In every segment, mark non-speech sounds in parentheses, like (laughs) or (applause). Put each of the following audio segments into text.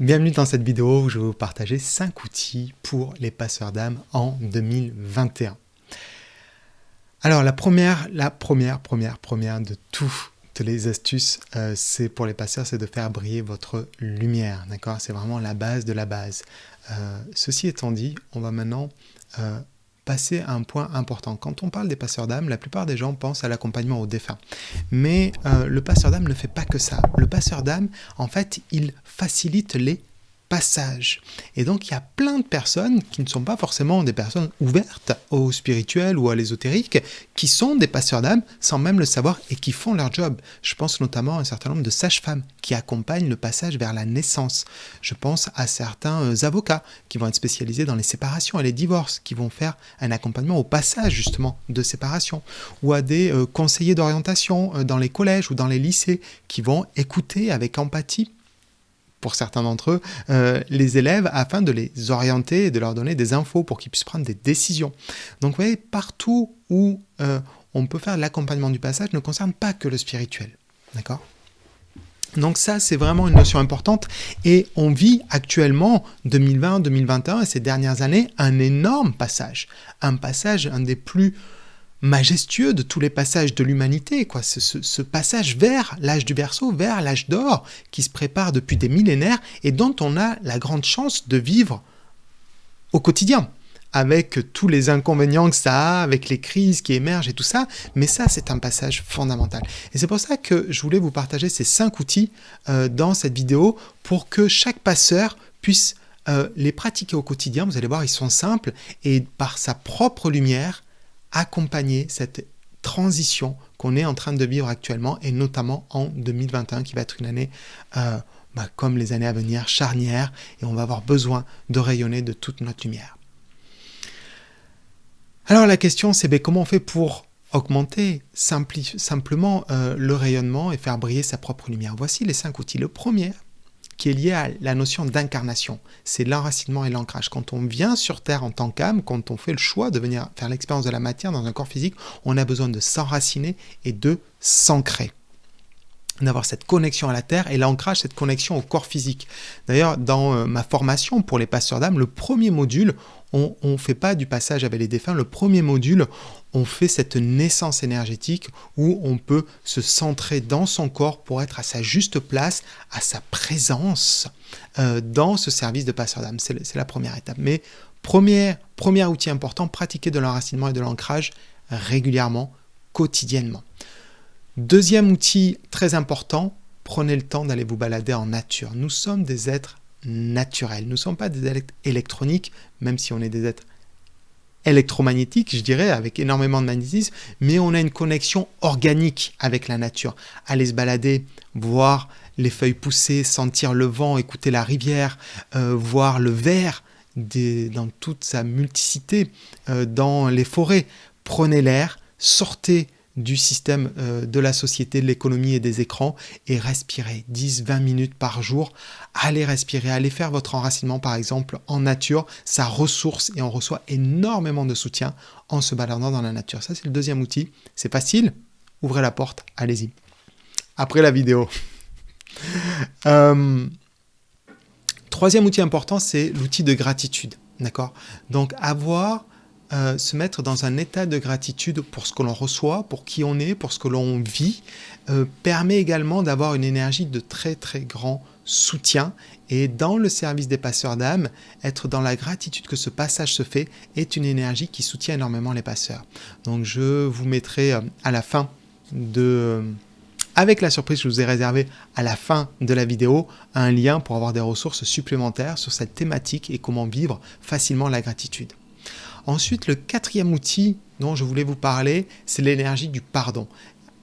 Bienvenue dans cette vidéo où je vais vous partager 5 outils pour les passeurs d'âme en 2021. Alors la première, la première, première, première de toutes les astuces, euh, c'est pour les passeurs, c'est de faire briller votre lumière, d'accord? C'est vraiment la base de la base. Euh, ceci étant dit, on va maintenant euh, passer à un point important. Quand on parle des passeurs d'âme, la plupart des gens pensent à l'accompagnement aux défunts. Mais euh, le passeur d'âme ne fait pas que ça. Le passeur d'âme, en fait, il facilite les Et donc, il y a plein de personnes qui ne sont pas forcément des personnes ouvertes au spirituel ou à l'ésotérique, qui sont des passeurs d'âme sans même le savoir et qui font leur job. Je pense notamment à un certain nombre de sages-femmes qui accompagnent le passage vers la naissance. Je pense à certains euh, avocats qui vont être spécialisés dans les séparations et les divorces, qui vont faire un accompagnement au passage justement de séparation, ou à des euh, conseillers d'orientation euh, dans les collèges ou dans les lycées qui vont écouter avec empathie pour certains d'entre eux, euh, les élèves afin de les orienter et de leur donner des infos pour qu'ils puissent prendre des décisions. Donc vous voyez, partout où euh, on peut faire l'accompagnement du passage ne concerne pas que le spirituel. D'accord? Donc ça, c'est vraiment une notion importante et on vit actuellement, 2020, 2021 et ces dernières années, un énorme passage. Un passage, un des plus majestueux de tous les passages de l'humanité, quoi. Ce, passage vers l'âge du berceau, vers l'âge d'or, qui se prépare depuis des millénaires et dont on a la grande chance de vivre au quotidien, avec tous les inconvénients que ça a, avec les crises qui émergent et tout ça, mais ça c'est un passage fondamental. Et c'est pour ça que je voulais vous partager ces cinq outils euh, dans cette vidéo pour que chaque passeur puisse euh, les pratiquer au quotidien. Vous allez voir, ils sont simples et par sa propre lumière, accompagner cette transition qu'on est en train de vivre actuellement et notamment en 2021 qui va être une année euh, bah, comme les années à venir charnière et on va avoir besoin de rayonner de toute notre lumière. Alors la question c'est ben, comment on fait pour augmenter simplement euh, le rayonnement et faire briller sa propre lumière? Voici les cinq outils. Le premier, qui est lié à la notion d'incarnation. C'est l'enracinement et l'ancrage. Quand on vient sur Terre en tant qu'âme, quand on fait le choix de venir faire l'expérience de la matière dans un corps physique, on a besoin de s'enraciner et de s'ancrer d'avoir cette connexion à la Terre et l'ancrage, cette connexion au corps physique. D'ailleurs, dans euh, ma formation pour les passeurs d'âme, le premier module, on ne fait pas du passage avec les défunts. Le premier module, on fait cette naissance énergétique où on peut se centrer dans son corps pour être à sa juste place, à sa présence euh, dans ce service de passeur d'âme. C'est la première étape. Mais premier, premier outil important, pratiquer de l'enracinement et de l'ancrage régulièrement, quotidiennement. Deuxième outil très important, prenez le temps d'aller vous balader en nature. Nous sommes des êtres naturels. Nous ne sommes pas des êtres électroniques, même si on est des êtres électromagnétiques, je dirais, avec énormément de magnétisme, mais on a une connexion organique avec la nature. Aller se balader, voir les feuilles pousser, sentir le vent, écouter la rivière, euh, voir le vert dans toute sa multiplicité euh, dans les forêts. Prenez l'air, sortez du système euh, de la société, de l'économie et des écrans et respirez 10-20 minutes par jour. Allez respirer, allez faire votre enracinement par exemple en nature, ça ressource et on reçoit énormément de soutien en se baladant dans la nature. Ça c'est le deuxième outil, c'est facile, ouvrez la porte, allez-y. Après la vidéo. (laughs) Euh, troisième outil important, c'est l'outil de gratitude. D'accord? Donc avoir euh, se mettre dans un état de gratitude pour ce que l'on reçoit, pour qui on est, pour ce que l'on vit, euh, permet également d'avoir une énergie de très très grand soutien. Et dans le service des passeurs d'âme, être dans la gratitude que ce passage se fait est une énergie qui soutient énormément les passeurs. Donc je vous mettrai euh, à la fin de avec la surprise que je vous ai réservée à la fin de la vidéo, un lien pour avoir des ressources supplémentaires sur cette thématique et comment vivre facilement la gratitude. Ensuite, le quatrième outil dont je voulais vous parler, c'est l'énergie du pardon.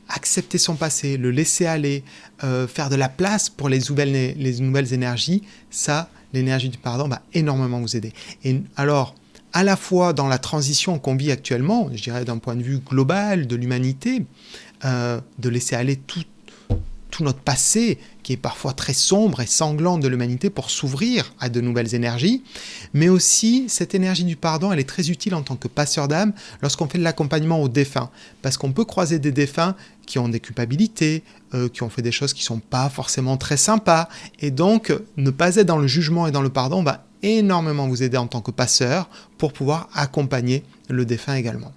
Accepter son passé, le laisser aller, euh, faire de la place pour les nouvelles, les nouvelles énergies, ça, l'énergie du pardon va énormément vous aider. Et alors, à la fois dans la transition qu'on vit actuellement, je dirais d'un point de vue global de l'humanité, euh, de laisser aller tout, tout notre passé qui est parfois très sombre et sanglant de l'humanité pour s'ouvrir à de nouvelles énergies, mais aussi cette énergie du pardon, elle est très utile en tant que passeur d'âme lorsqu'on fait de l'accompagnement aux défunts, parce qu'on peut croiser des défunts qui ont des culpabilités, euh, qui ont fait des choses qui sont pas forcément très sympas, et donc ne pas être dans le jugement et dans le pardon va énormément vous aider en tant que passeur pour pouvoir accompagner le défunt également.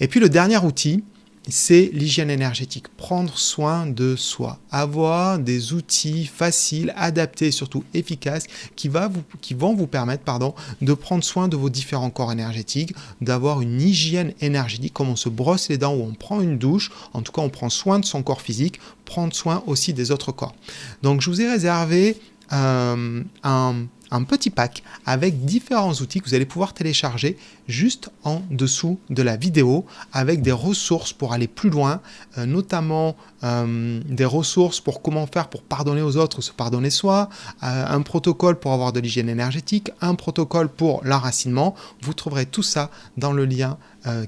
Et puis le dernier outil, c'est l'hygiène énergétique, prendre soin de soi, avoir des outils faciles, adaptés et surtout efficaces qui, vont vous permettre pardon, de prendre soin de vos différents corps énergétiques, d'avoir une hygiène énergétique, comme on se brosse les dents ou on prend une douche, en tout cas on prend soin de son corps physique, prendre soin aussi des autres corps. Donc je vous ai réservé euh, un un petit pack avec différents outils que vous allez pouvoir télécharger juste en dessous de la vidéo avec des ressources pour aller plus loin, euh, notamment euh, des ressources pour comment faire pour pardonner aux autres ou se pardonner soi, euh, un protocole pour avoir de l'hygiène énergétique, un protocole pour l'enracinement. Vous trouverez tout ça dans le lien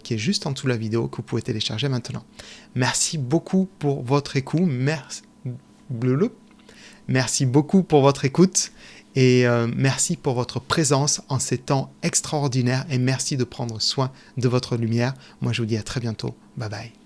qui est juste en dessous de la vidéo que vous pouvez télécharger maintenant. Merci beaucoup pour votre écoute. Merci. Merci beaucoup pour votre écoute et euh, merci pour votre présence en ces temps extraordinaires et merci de prendre soin de votre lumière. Moi, je vous dis à très bientôt. Bye bye.